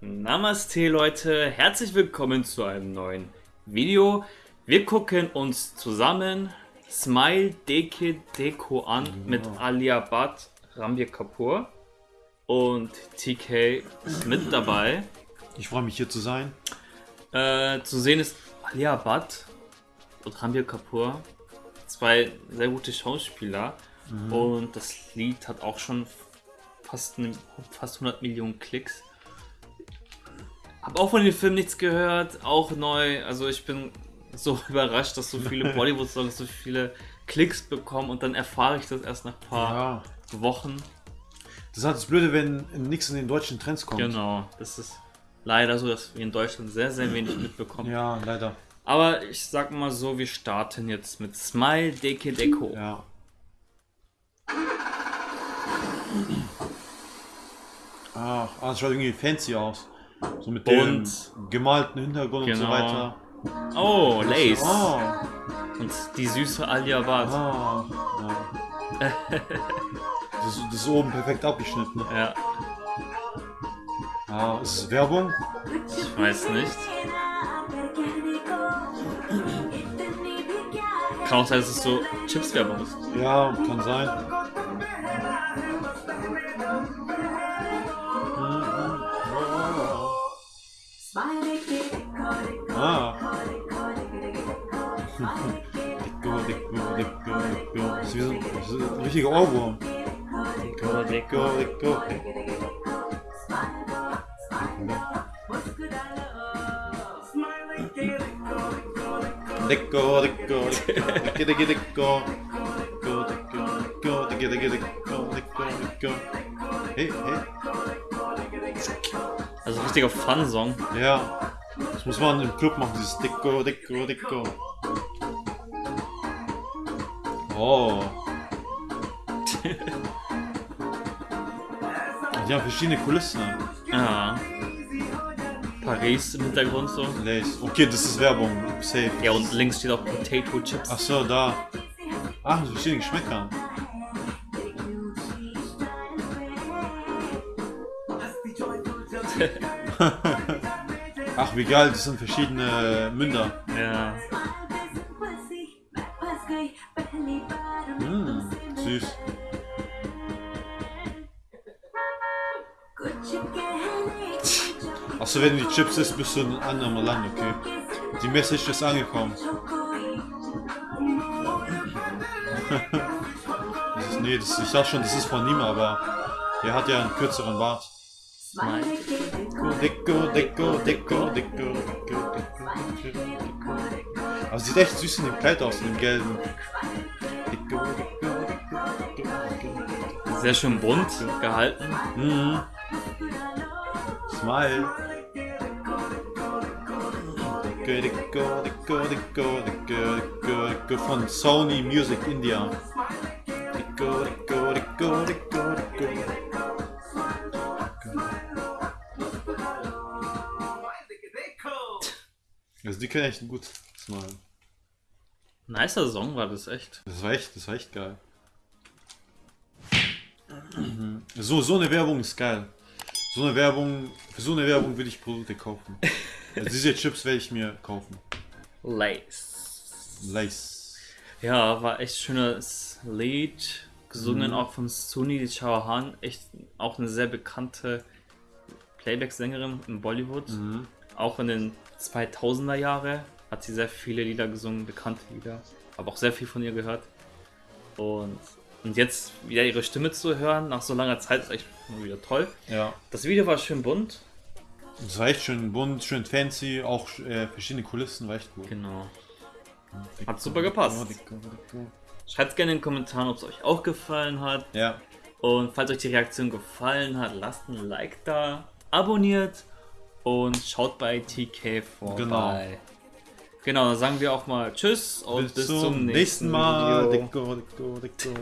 Namaste Leute, herzlich willkommen zu einem neuen Video. Wir gucken uns zusammen Smile Deke Deko an mit Alia Bhatt, Rambir Kapoor und TK ist mit dabei. Ich freue mich hier zu sein. Äh, zu sehen ist Alia Bhatt und Rambir Kapoor, zwei sehr gute Schauspieler und das Lied hat auch schon fast, ne- fast 100 Millionen Klicks. Hab auch von dem Film nichts gehört, auch neu. Also ich bin so überrascht, dass so viele Bollywood-Songs so viele Klicks bekommen und dann erfahre ich das erst nach ein paar Ja. Wochen. Das ist halt das Blöde, wenn nichts in den deutschen Trends kommt. Genau, das ist leider so, dass wir in Deutschland sehr, sehr wenig mitbekommen. Ja, leider. Aber ich sag mal so, wir starten jetzt mit Smile Deke Deko. Ja. Ach, ah, das schaut irgendwie fancy aus. So mit dem gemalten Hintergrund und so Genau. weiter. Oh, Lace. Oh, Und die süße Alia Bhatt. ah, ja. Das, ist- das ist oben perfekt abgeschnitten. Ja, Ah, ist es Werbung? ich weiß nicht. Kann auch sein, dass es so Chips-Werbung ist. Ja, kann sein. Dicko, dicko, dicko, dicko. Das ist wie so ein, das ist ein richtiger Ohrwurm. Deko, Deko. Dicko, dicko, dicko, dicko, dicko, dicko. Hey, hey. Also richtiger Fun-Song. Ja, das muss man im Club machen, dieses Dicko, Dicko, Dicko. Oh. Die haben verschiedene Kulissen. Ja. Paris im Hintergrund so. Lace. Okay, das ist Werbung. Safe. Ja, und links steht auch Potato Chips. Ach so, da. Ach, mit verschiedenen Geschmäckern. Ach, wie geil, das sind verschiedene Münder. Ja. Süß. Achso, wenn du die Chips isst, bist du in einem anderen Land, okay. Die Message ist angekommen. Das ist, nee, das, ich dachte schon, das ist von Nima, aber er hat ja einen kürzeren Bart. Deko, Deko, Deko, Deko, Deko, Deko, Deko. Aber sieht echt süß in dem Kleid aus, in dem gelben. Sehr schön bunt gehalten. Mhm. Smile. Von Sony Music India. Also die können echt gut Smile. Nicer Song war das echt. Das war echt, das war echt geil. So, so eine Werbung ist geil. So eine Werbung, für so eine Werbung will ich Produkte kaufen. Also diese Chips werde ich mir kaufen. Lace. Lace. Ja, war echt schönes Lied. Gesungen auch von Suni Chauhan. Echt auch eine sehr bekannte Playback-Sängerin in Bollywood. Auch in den 2000er Jahre hat sie sehr viele Lieder gesungen, bekannte Lieder. Habe auch sehr viel von ihr gehört. Und, und jetzt wieder ihre Stimme zu hören, nach so langer Zeit, ist echt mal wieder toll. Ja. Das Video war schön bunt. Das war echt schön bunt, schön fancy, auch äh, verschiedene Kulissen, war echt gut. Genau. Hat super gepasst. Schreibt gerne in den Kommentaren, ob es euch auch gefallen hat. Ja. Und falls euch die Reaktion gefallen hat, lasst ein Like da, abonniert und schaut bei TK vorbei. Genau. Genau, dann sagen wir auch mal Tschüss und bis, Bis zum nächsten Mal. Video. Deko, Deko, Deko.